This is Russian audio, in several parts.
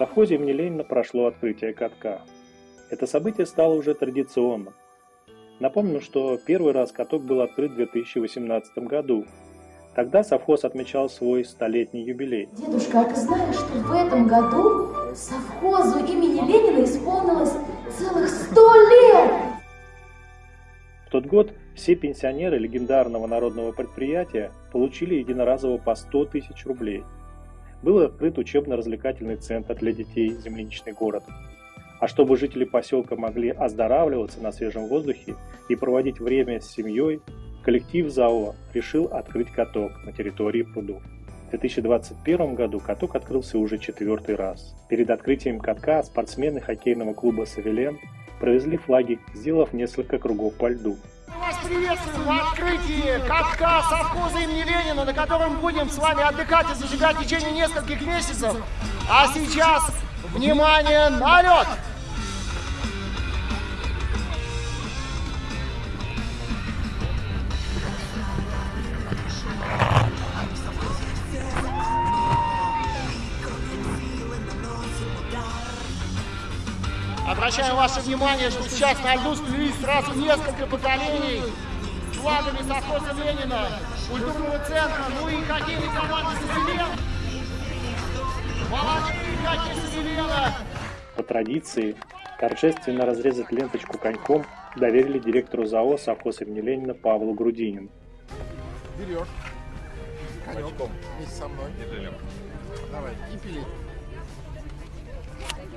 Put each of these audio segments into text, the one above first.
совхозе имени Ленина прошло открытие катка. Это событие стало уже традиционным. Напомню, что первый раз каток был открыт в 2018 году. Тогда совхоз отмечал свой столетний юбилей. Дедушка, а ты знаешь, что в этом году совхозу имени Ленина исполнилось целых сто лет? В тот год все пенсионеры легендарного народного предприятия получили единоразово по 100 тысяч рублей. Был открыт учебно-развлекательный центр для детей «Земляничный город». А чтобы жители поселка могли оздоравливаться на свежем воздухе и проводить время с семьей, коллектив ЗАО решил открыть каток на территории прудов. В 2021 году каток открылся уже четвертый раз. Перед открытием катка спортсмены хоккейного клуба «Савелен» провезли флаги, сделав несколько кругов по льду. Вас приветствуем в открытии катка совхоза имени Ленина, на котором будем с вами отдыхать и зажигать в течение нескольких месяцев. А сейчас, внимание, на лед! Обращаем ваше внимание, что сейчас на льду сплелись сразу несколько поколений с флагами совхоза Ленина, культурного центра, ну и хоккейной команды Савелен. Молодцы, хоккей Савелена! По традиции, торжественно разрезать ленточку коньком доверили директору ЗАО совхоз имени Ленина Павлу Грудинину. Берешь коньком вместе со мной. Давай, и пили.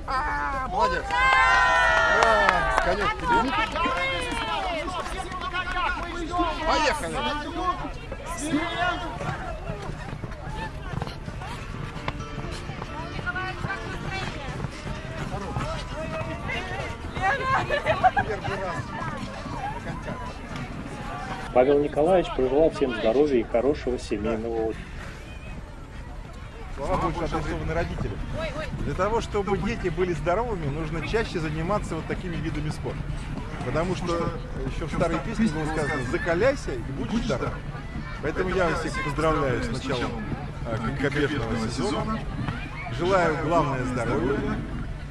Молодец. А, тебе. Поехали. Павел Николаевич пожелал всем здоровья и хорошего семейного отдыха. Слова больше адресованы родителям. Для того, чтобы дети были здоровыми, нужно чаще заниматься вот такими видами спорта. Потому что еще в старой песне было сказано «закаляйся и будешь здоров». Поэтому я вас всех поздравляю с началом конькобежного сезона. Желаю главное здоровья.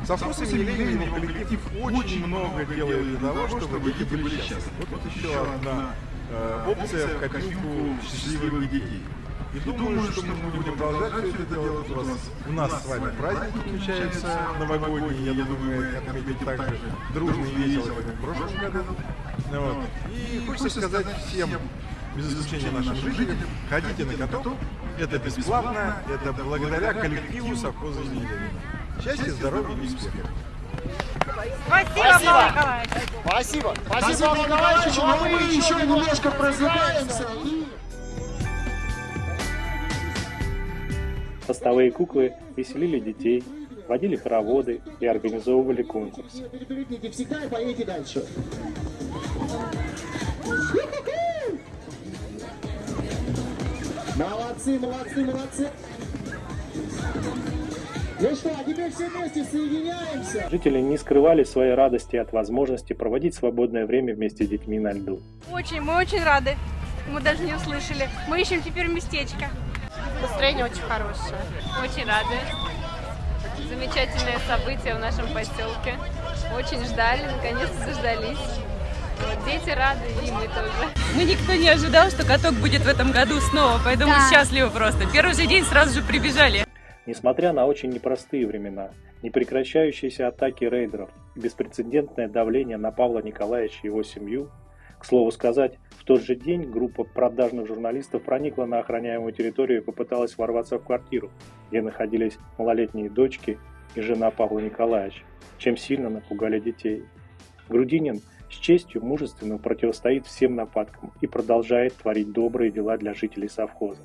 Совхоз имени Ленина коллектив очень много делает для того, чтобы дети были счастливы. Вот тут еще одна э, опция в копилку счастливых детей. И думаю, что мы будем продолжать все это делать. У, вас, у нас с вами праздник отмечается новогодний. Я думаю, отметить так же дружно и весело, как в прошлом году. Вот. И хочется сказать всем, без исключения нашим жителям, ходите на каток. Это бесплатно, это благодаря коллективу совхоза имени Счастья, здоровья и успехов. Спасибо, Павел Николаевич. Спасибо. Спасибо, Павел Николаевич. Но мы еще немножко прозываемся. Постовые куклы веселили детей, водили хороводы и организовывали конкурсы. Переплетите всегда и поедете дальше. Молодцы, молодцы, молодцы. Ну что, а теперь все вместе соединяемся. Жители не скрывали своей радости от возможности проводить свободное время вместе с детьми на льду. Очень, мы очень рады. Мы даже не услышали. Мы ищем теперь местечко. Настроение очень хорошее. Очень рады. Замечательное событие в нашем поселке. Очень ждали, наконец-то дождались. Вот, дети рады, и мы тоже. Мы никто не ожидал, что каток будет в этом году снова, поэтому Да. счастливы просто. Первый же день сразу же прибежали. Несмотря на очень непростые времена, непрекращающиеся атаки рейдеров и беспрецедентное давление на Павла Николаевича и его семью, к слову сказать, в тот же день группа продажных журналистов проникла на охраняемую территорию и попыталась ворваться в квартиру, где находились малолетние дочки и жена Павла Николаевича, чем сильно напугали детей. Грудинин с честью мужественно противостоит всем нападкам и продолжает творить добрые дела для жителей совхоза.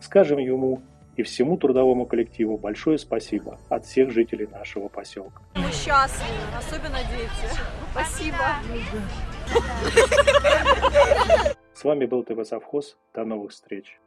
Скажем ему и всему трудовому коллективу большое спасибо от всех жителей нашего поселка. Мы счастливы, особенно дети. Спасибо. С вами был ТВ Совхоз. До новых встреч!